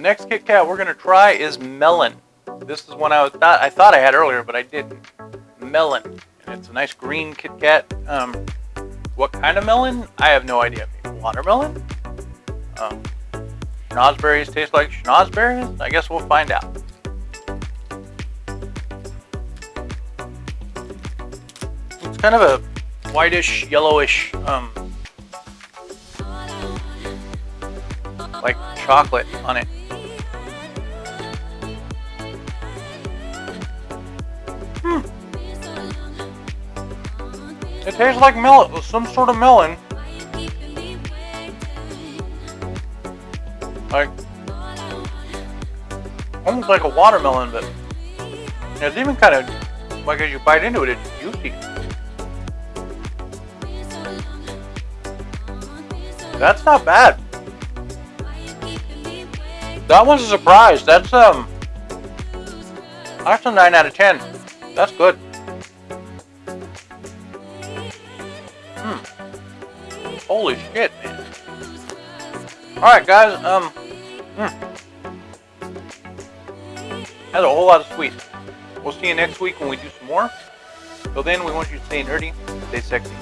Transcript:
next Kit Kat we're gonna try is melon. This is one I thought I thought I had earlier, but I didn't. Melon. And it's a nice green Kit Kat. Um, what kind of melon? I have no idea. Watermelon? Um, schnozberries taste like schnozberries? I guess we'll find out. It's kind of a whitish, yellowish, um, like chocolate on it. It tastes like melon, some sort of melon. Like, almost like a watermelon, but it's even kind of, like as you bite into it, it's juicy. That's not bad. That one's a surprise. That's um, that's a nine out of ten. That's good. Hmm. Holy shit, man. All right, guys. Um. Hmm. Has a whole lot of sweet. We'll see you next week when we do some more. Till then, we want you to stay nerdy, stay sexy.